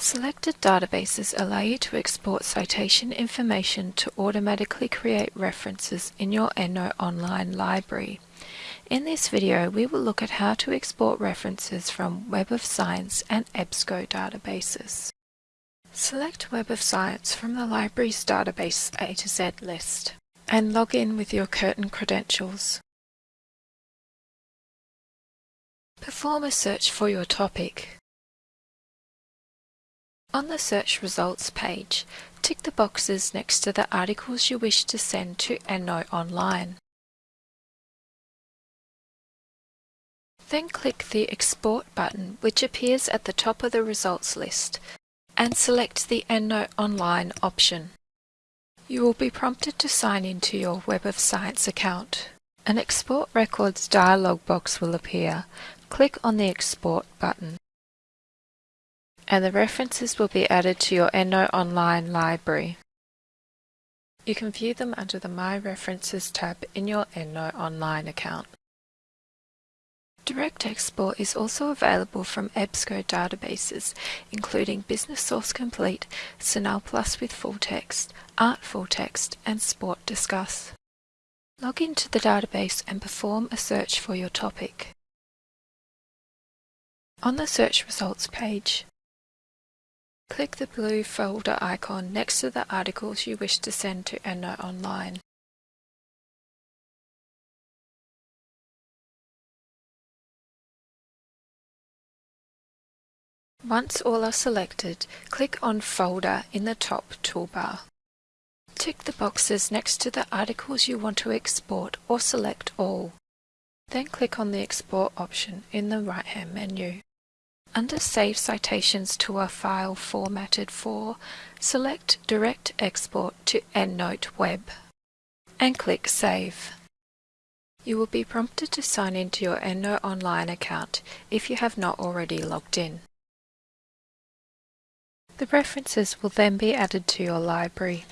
Selected databases allow you to export citation information to automatically create references in your EndNote Online library. In this video, we will look at how to export references from Web of Science and EBSCO databases. Select Web of Science from the library's database A to Z list and log in with your Curtin credentials. Perform a search for your topic. On the search results page, tick the boxes next to the articles you wish to send to EndNote Online. Then click the Export button which appears at the top of the results list and select the EndNote Online option. You will be prompted to sign into your Web of Science account. An Export Records dialog box will appear. Click on the Export button and the references will be added to your EndNote Online library. You can view them under the My References tab in your EndNote Online account. Direct export is also available from EBSCO databases, including Business Source Complete, CINAHL Plus with full text, Art full text, and SPORTDiscus. Log into the database and perform a search for your topic. On the search results page, Click the blue folder icon next to the articles you wish to send to EndNote Online. Once all are selected, click on Folder in the top toolbar. Tick the boxes next to the articles you want to export or select all. Then click on the Export option in the right-hand menu. Under Save Citations to a file formatted for, select Direct Export to EndNote Web and click Save. You will be prompted to sign into your EndNote Online account if you have not already logged in. The references will then be added to your library.